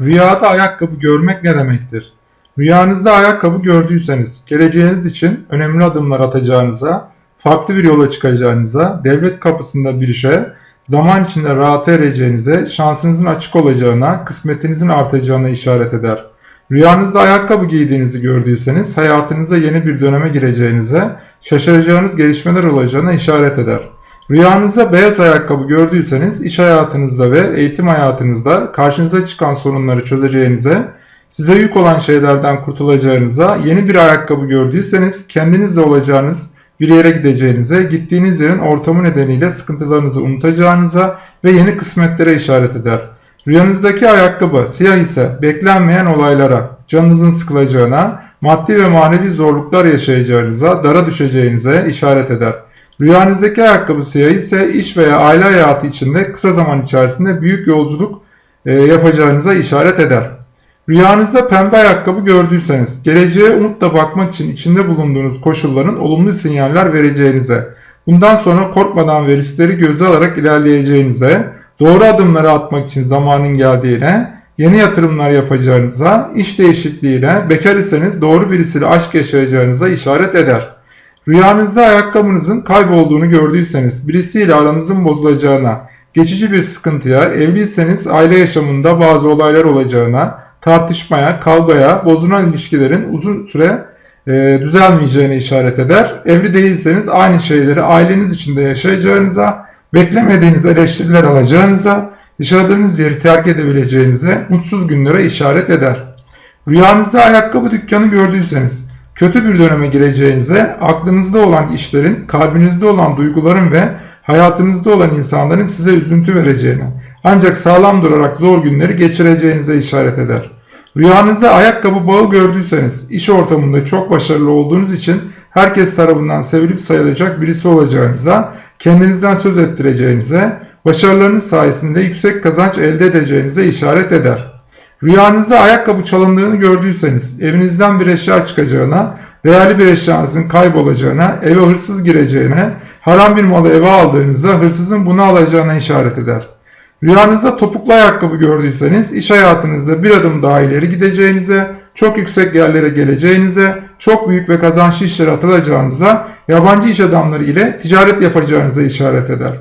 Rüyada ayakkabı görmek ne demektir? Rüyanızda ayakkabı gördüyseniz, geleceğiniz için önemli adımlar atacağınıza, farklı bir yola çıkacağınıza, devlet kapısında bir işe, zaman içinde rahata ereceğinize, şansınızın açık olacağına, kısmetinizin artacağına işaret eder. Rüyanızda ayakkabı giydiğinizi gördüyseniz, hayatınıza yeni bir döneme gireceğinize, şaşıracağınız gelişmeler olacağına işaret eder. Rüyanızda beyaz ayakkabı gördüyseniz iş hayatınızda ve eğitim hayatınızda karşınıza çıkan sorunları çözeceğinize, size yük olan şeylerden kurtulacağınıza, yeni bir ayakkabı gördüyseniz kendinizle olacağınız bir yere gideceğinize, gittiğiniz yerin ortamı nedeniyle sıkıntılarınızı unutacağınıza ve yeni kısmetlere işaret eder. Rüyanızdaki ayakkabı siyah ise beklenmeyen olaylara, canınızın sıkılacağına, maddi ve manevi zorluklar yaşayacağınıza, dara düşeceğinize işaret eder. Rüyanızdaki ayakkabı siyah ise iş veya aile hayatı içinde kısa zaman içerisinde büyük yolculuk e, yapacağınıza işaret eder. Rüyanızda pembe ayakkabı gördüyseniz, geleceğe umutla bakmak için içinde bulunduğunuz koşulların olumlu sinyaller vereceğinize, bundan sonra korkmadan ve riskleri göze alarak ilerleyeceğinize, doğru adımları atmak için zamanın geldiğine, yeni yatırımlar yapacağınıza, iş değişikliğine, bekar iseniz doğru birisiyle aşk yaşayacağınıza işaret eder. Rüyanızda ayakkabınızın kaybolduğunu gördüyseniz, birisiyle aranızın bozulacağına, geçici bir sıkıntıya, evliyseniz aile yaşamında bazı olaylar olacağına, tartışmaya, kavgaya, bozulan ilişkilerin uzun süre e, düzelmeyeceğine işaret eder. Evli değilseniz aynı şeyleri aileniz içinde yaşayacağınıza, beklemediğiniz eleştiriler alacağınıza, yaşadığınız yeri terk edebileceğinize, mutsuz günlere işaret eder. Rüyanızda ayakkabı dükkanı gördüyseniz, kötü bir döneme gireceğinize, aklınızda olan işlerin, kalbinizde olan duyguların ve hayatınızda olan insanların size üzüntü vereceğine, ancak sağlam durarak zor günleri geçireceğinize işaret eder. Rüyanızda ayakkabı bağı gördüyseniz, iş ortamında çok başarılı olduğunuz için herkes tarafından sevilip sayılacak birisi olacağınıza, kendinizden söz ettireceğinize, başarılarınız sayesinde yüksek kazanç elde edeceğinize işaret eder. Rüyanızda ayakkabı çalındığını gördüyseniz, evinizden bir eşya çıkacağına, değerli bir eşyanızın kaybolacağına, eve hırsız gireceğine, haram bir malı eve aldığınızda hırsızın bunu alacağına işaret eder. Rüyanızda topuklu ayakkabı gördüyseniz iş hayatınızda bir adım daha ileri gideceğinize, çok yüksek yerlere geleceğinize, çok büyük ve kazançlı işlere atılacağınıza, yabancı iş adamları ile ticaret yapacağınıza işaret eder.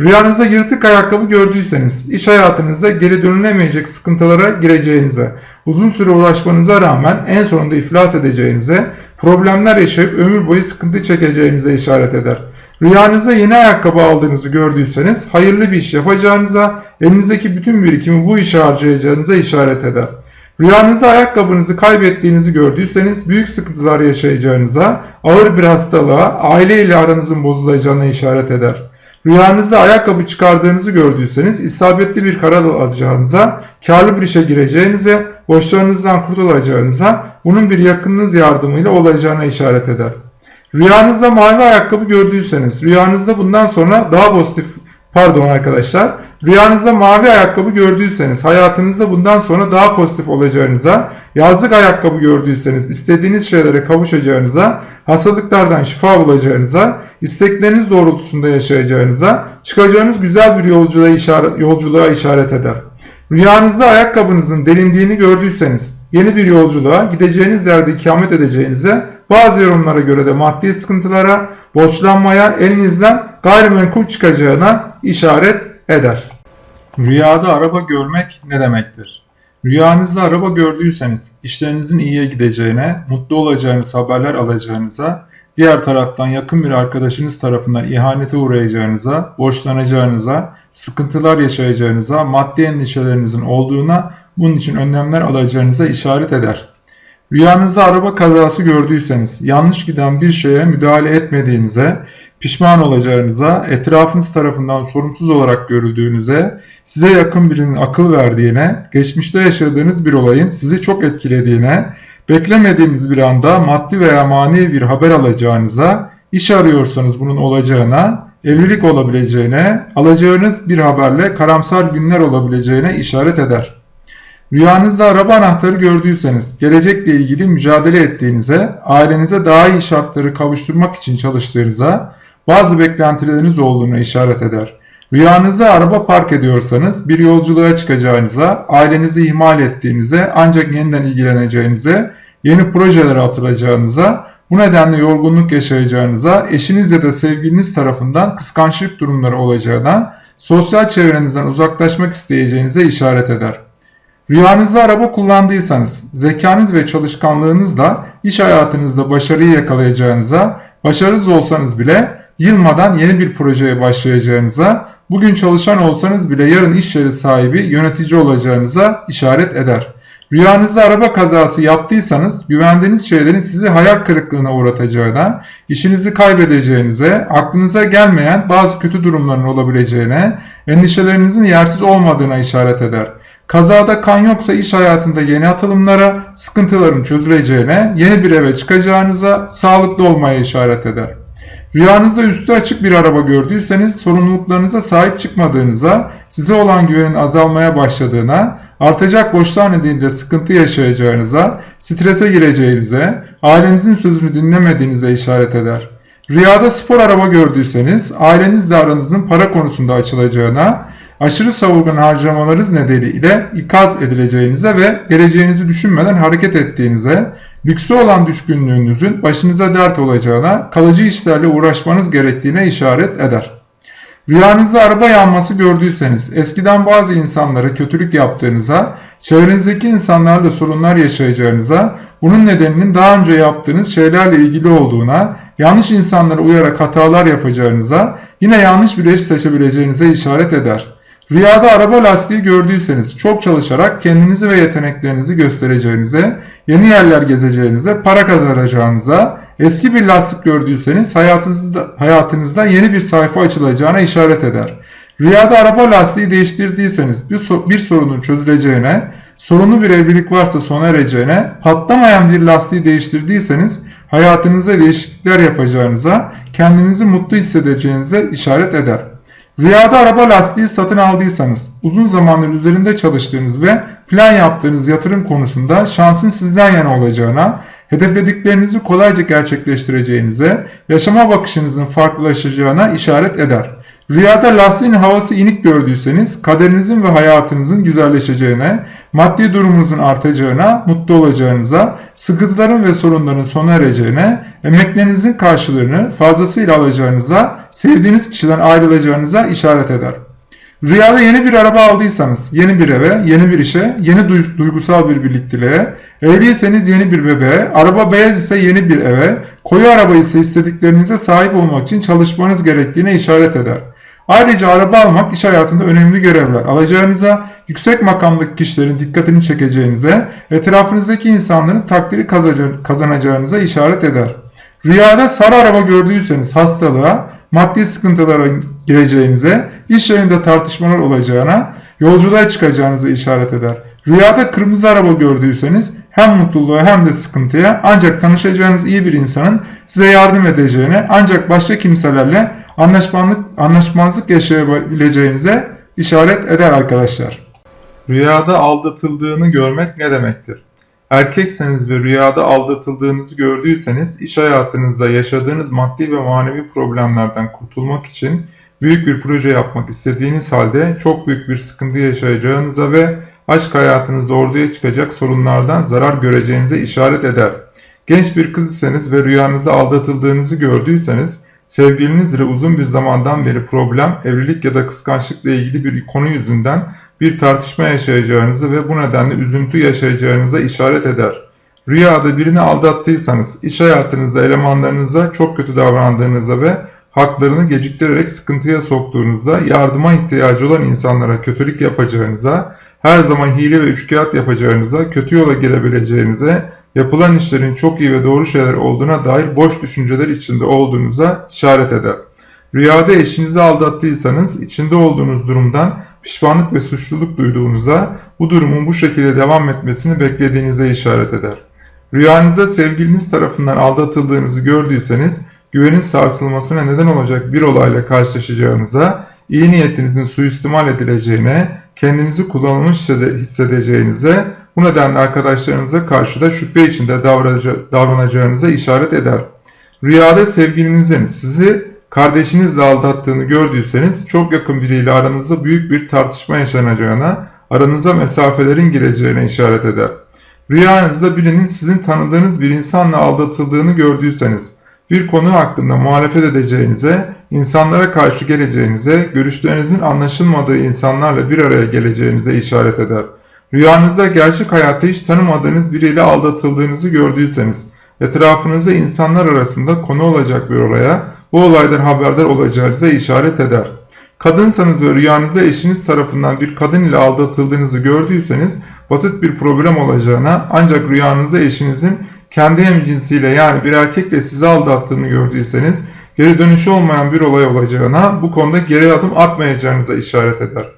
Rüyanızda yırtık ayakkabı gördüyseniz, iş hayatınızda geri dönülemeyecek sıkıntılara gireceğinize, uzun süre uğraşmanıza rağmen en sonunda iflas edeceğinize, problemler yaşayıp ömür boyu sıkıntı çekeceğinize işaret eder. Rüyanızda yeni ayakkabı aldığınızı gördüyseniz hayırlı bir iş yapacağınıza, elinizdeki bütün birikimi bu işe harcayacağınıza işaret eder. Rüyanızda ayakkabınızı kaybettiğinizi gördüyseniz büyük sıkıntılar yaşayacağınıza, ağır bir hastalığa, aile ile aranızın bozulacağına işaret eder. Rüyanızda ayakkabı çıkardığınızı gördüyseniz isabetli bir karar alacağınıza, karlı bir işe gireceğinize, borçlarınızdan kurtulacağınıza, bunun bir yakınınız yardımıyla olacağına işaret eder. Rüyanızda mavi ayakkabı gördüyseniz, rüyanızda bundan sonra daha pozitif, pardon arkadaşlar, rüyanızda mavi ayakkabı gördüyseniz, hayatınızda bundan sonra daha pozitif olacağınıza, yazlık ayakkabı gördüyseniz, istediğiniz şeylere kavuşacağınıza, hastalıklardan şifa bulacağınıza, istekleriniz doğrultusunda yaşayacağınıza, çıkacağınız güzel bir yolculuğa işaret, yolculuğa işaret eder. Rüyanızda ayakkabınızın delindiğini gördüyseniz, yeni bir yolculuğa gideceğiniz yerde ikamet edeceğinize, bazı yorumlara göre de maddi sıkıntılara, borçlanmaya, elinizden gayrimenkul çıkacağına işaret eder. Rüyada araba görmek ne demektir? Rüyanızda araba gördüyseniz işlerinizin iyiye gideceğine, mutlu olacağınız haberler alacağınıza, diğer taraftan yakın bir arkadaşınız tarafından ihanete uğrayacağınıza, borçlanacağınıza, sıkıntılar yaşayacağınıza, maddi endişelerinizin olduğuna, bunun için önlemler alacağınıza işaret eder. Rüyanızda araba kazası gördüyseniz, yanlış giden bir şeye müdahale etmediğinize, pişman olacağınıza, etrafınız tarafından sorumsuz olarak görüldüğünüze, size yakın birinin akıl verdiğine, geçmişte yaşadığınız bir olayın sizi çok etkilediğine, beklemediğiniz bir anda maddi veya manevi bir haber alacağınıza, iş arıyorsanız bunun olacağına, evlilik olabileceğine, alacağınız bir haberle karamsar günler olabileceğine işaret eder. Rüyanızda araba anahtarı gördüyseniz, gelecekle ilgili mücadele ettiğinize, ailenize daha iyi şartları kavuşturmak için çalıştığınıza, bazı beklentileriniz olduğuna işaret eder. Rüyanızda araba park ediyorsanız bir yolculuğa çıkacağınıza, ailenizi ihmal ettiğinize, ancak yeniden ilgileneceğinize, yeni projelere atılacağınıza, bu nedenle yorgunluk yaşayacağınıza, eşiniz ya da sevgiliniz tarafından kıskançlık durumları olacağına, sosyal çevrenizden uzaklaşmak isteyeceğinize işaret eder. Rüyanızda araba kullandıysanız, zekanız ve çalışkanlığınızla iş hayatınızda başarıyı yakalayacağınıza, başarısız olsanız bile yılmadan yeni bir projeye başlayacağınıza, bugün çalışan olsanız bile yarın iş yeri sahibi, yönetici olacağınıza işaret eder. Rüyanızda araba kazası yaptıysanız güvendiğiniz şeylerin sizi hayal kırıklığına uğratacağına, işinizi kaybedeceğinize, aklınıza gelmeyen bazı kötü durumların olabileceğine, endişelerinizin yersiz olmadığına işaret eder. Kazada kan yoksa iş hayatında yeni atılımlara, sıkıntıların çözüleceğine, yeni bir eve çıkacağınıza, sağlıklı olmaya işaret eder. Rüyanızda üstü açık bir araba gördüyseniz sorumluluklarınıza sahip çıkmadığınıza, size olan güvenin azalmaya başladığına, artacak borçlar nedeniyle sıkıntı yaşayacağınıza, strese gireceğinize, ailenizin sözünü dinlemediğinize işaret eder. Rüyada spor araba gördüyseniz ailenizle aranızın para konusunda açılacağına, aşırı savurgan harcamalarınız nedeniyle ikaz edileceğinize ve geleceğinizi düşünmeden hareket ettiğinize, lükse olan düşkünlüğünüzün başınıza dert olacağına, kalıcı işlerle uğraşmanız gerektiğine işaret eder. Rüyanızda araba yanması gördüyseniz, eskiden bazı insanlara kötülük yaptığınıza, çevrenizdeki insanlarla sorunlar yaşayacağınıza, bunun nedeninin daha önce yaptığınız şeylerle ilgili olduğuna, yanlış insanlara uyarak hatalar yapacağınıza, yine yanlış bir eş seçebileceğinize işaret eder. Rüyada araba lastiği gördüyseniz çok çalışarak kendinizi ve yeteneklerinizi göstereceğinize, yeni yerler gezeceğinize, para kazanacağınıza, eski bir lastik gördüyseniz hayatınızda, hayatınızda yeni bir sayfa açılacağına işaret eder. Rüyada araba lastiği değiştirdiyseniz bir, bir sorunun çözüleceğine, sorunlu bir evlilik varsa sona ereceğine, patlamayan bir lastiği değiştirdiyseniz hayatınızda değişiklikler yapacağınıza, kendinizi mutlu hissedeceğinize işaret eder. Rüyada araba lastiği satın aldıysanız, uzun zamandır üzerinde çalıştığınız ve plan yaptığınız yatırım konusunda şansın sizden yana olacağına, hedeflediklerinizi kolayca gerçekleştireceğinize, yaşama bakışınızın farklılaşacağına işaret eder. Rüyada lastiğin havası inik gördüyseniz kaderinizin ve hayatınızın güzelleşeceğine, maddi durumunuzun artacağına, mutlu olacağınıza, sıkıntıların ve sorunların sona ereceğine, emeklerinizin karşılığını fazlasıyla alacağınıza, sevdiğiniz kişiden ayrılacağınıza işaret eder. Rüyada yeni bir araba aldıysanız, yeni bir eve, yeni bir işe, yeni duygusal bir birlikteliğe, evliyseniz yeni bir bebeğe, araba beyaz ise yeni bir eve, koyu araba ise istediklerinize sahip olmak için çalışmanız gerektiğine işaret eder. Ayrıca araba almak iş hayatında önemli görevler alacağınıza, yüksek makamdaki kişilerin dikkatini çekeceğinize, etrafınızdaki insanların takdiri kazanacağınıza işaret eder. Rüyada sarı araba gördüyseniz hastalığa, maddi sıkıntılara gireceğinize, iş yerinde tartışmalar olacağına, yolculuğa çıkacağınıza işaret eder. Rüyada kırmızı araba gördüyseniz hem mutluluğa hem de sıkıntıya ancak tanışacağınız iyi bir insanın size yardım edeceğine ancak başka kimselerle anlaşmazlık, anlaşmazlık yaşayabileceğinize işaret eder arkadaşlar. Rüyada aldatıldığını görmek ne demektir? Erkekseniz ve rüyada aldatıldığınızı gördüyseniz iş hayatınızda yaşadığınız maddi ve manevi problemlerden kurtulmak için büyük bir proje yapmak istediğiniz halde çok büyük bir sıkıntı yaşayacağınıza ve aşk hayatınızda ortaya çıkacak sorunlardan zarar göreceğinize işaret eder. Genç bir kız iseniz ve rüyanızda aldatıldığınızı gördüyseniz sevgilinizle uzun bir zamandan beri problem, evlilik ya da kıskançlıkla ilgili bir konu yüzünden bir tartışma yaşayacağınızı ve bu nedenle üzüntü yaşayacağınıza işaret eder. Rüyada birini aldattıysanız, iş hayatınızda elemanlarınıza çok kötü davrandığınızda ve haklarını geciktirerek sıkıntıya soktuğunuzda, yardıma ihtiyacı olan insanlara kötülük yapacağınıza, her zaman hile ve üçkağıt yapacağınıza, kötü yola girebileceğinize, yapılan işlerin çok iyi ve doğru şeyler olduğuna dair boş düşünceler içinde olduğunuza işaret eder. Rüyada eşinizi aldattıysanız, içinde olduğunuz durumdan pişmanlık ve suçluluk duyduğunuza, bu durumun bu şekilde devam etmesini beklediğinize işaret eder. Rüyanızda sevgiliniz tarafından aldatıldığınızı gördüyseniz, güvenin sarsılmasına neden olacak bir olayla karşılaşacağınıza, iyi niyetinizin suistimal edileceğine, kendinizi kullanılmış hissedeceğinize, bu nedenle arkadaşlarınıza karşı da şüphe içinde davranacağınıza işaret eder. Rüyada sevgilinizin sizi kardeşinizle aldattığını gördüyseniz çok yakın biriyle aranızda büyük bir tartışma yaşanacağına, aranıza mesafelerin gireceğine işaret eder. Rüyanızda birinin sizin tanıdığınız bir insanla aldatıldığını gördüyseniz, bir konu hakkında muhalefet edeceğinize, insanlara karşı geleceğinize, görüşlerinizin anlaşılmadığı insanlarla bir araya geleceğinize işaret eder. Rüyanızda gerçek hayatta hiç tanımadığınız biriyle aldatıldığınızı gördüyseniz, etrafınızda insanlar arasında konu olacak bir olaya, bu olaydan haberdar olacağınıza işaret eder. Kadınsanız ve rüyanızda eşiniz tarafından bir kadın ile aldatıldığınızı gördüyseniz basit bir problem olacağına ancak rüyanızda eşinizin kendi hemcinsiyle yani bir erkekle sizi aldattığını gördüyseniz geri dönüşü olmayan bir olay olacağına bu konuda geri adım atmayacağınıza işaret eder.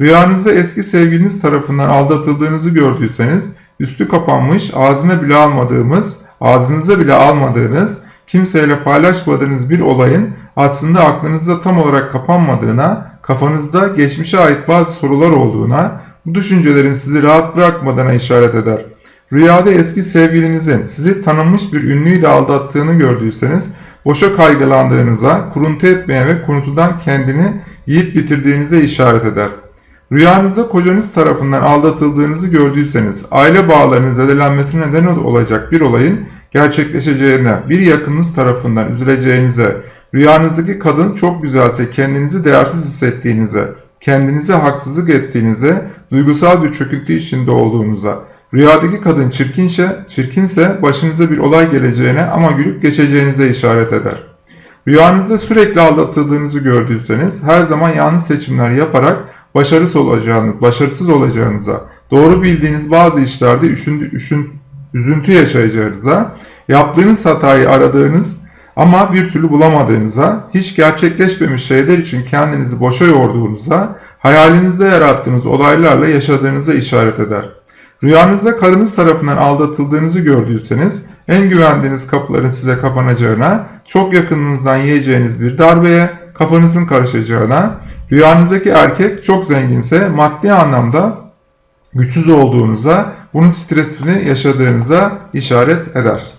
Rüyanızda eski sevgiliniz tarafından aldatıldığınızı gördüyseniz üstü kapanmış ağzına bile almadığımız, ağzınıza bile almadığınız, kimseyle paylaşmadığınız bir olayın aslında aklınızda tam olarak kapanmadığına, kafanızda geçmişe ait bazı sorular olduğuna, bu düşüncelerin sizi rahat bırakmadığına işaret eder. Rüyada eski sevgilinizin sizi tanınmış bir ünlüyle aldattığını gördüyseniz, boşa kaygılandığınıza, kuruntu etmeye ve kuruntudan kendini yiyip bitirdiğinize işaret eder. Rüyanızda kocanız tarafından aldatıldığınızı gördüyseniz, aile bağlarının zedelenmesine neden olacak bir olayın gerçekleşeceğine, bir yakınınız tarafından üzüleceğinize, rüyanızdaki kadın çok güzelse kendinizi değersiz hissettiğinize, kendinize haksızlık ettiğinize, duygusal bir çöküntü içinde olduğunuza, rüyadaki kadın çirkinse, çirkinse başınıza bir olay geleceğine ama gülüp geçeceğinize işaret eder. Rüyanızda sürekli aldatıldığınızı gördüyseniz, her zaman yanlış seçimler yaparak başarısız olacağınız, başarısız olacağınıza, doğru bildiğiniz bazı işlerde üşündü, üşün, üzüntü yaşayacağınıza, yaptığınız hatayı aradığınız ama bir türlü bulamadığınıza, hiç gerçekleşmemiş şeyler için kendinizi boşa yorduğunuza, hayalinizde yarattığınız olaylarla yaşadığınıza işaret eder. Rüyanızda karınız tarafından aldatıldığınızı gördüyseniz, en güvendiğiniz kapıların size kapanacağına, çok yakınınızdan yiyeceğiniz bir darbeye, kafanızın karışacağına, rüyanızdaki erkek çok zenginse maddi anlamda güçsüz olduğunuza, bunun stresini yaşadığınıza işaret eder.